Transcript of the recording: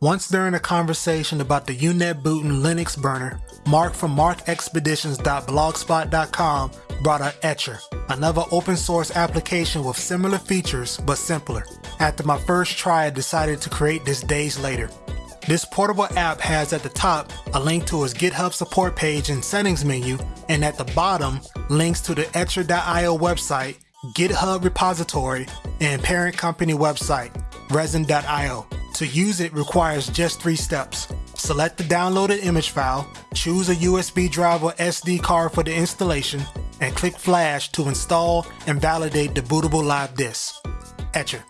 Once during a conversation about the UNetbootin Linux burner, Mark from markexpeditions.blogspot.com brought up Etcher, another open source application with similar features but simpler. After my first try, I decided to create this days later. This portable app has at the top a link to its GitHub support page and settings menu, and at the bottom, links to the Etcher.io website, GitHub repository, and parent company website, Resin.io. To use it requires just three steps. Select the downloaded image file, choose a USB drive or SD card for the installation, and click Flash to install and validate the bootable live disk. Etcher.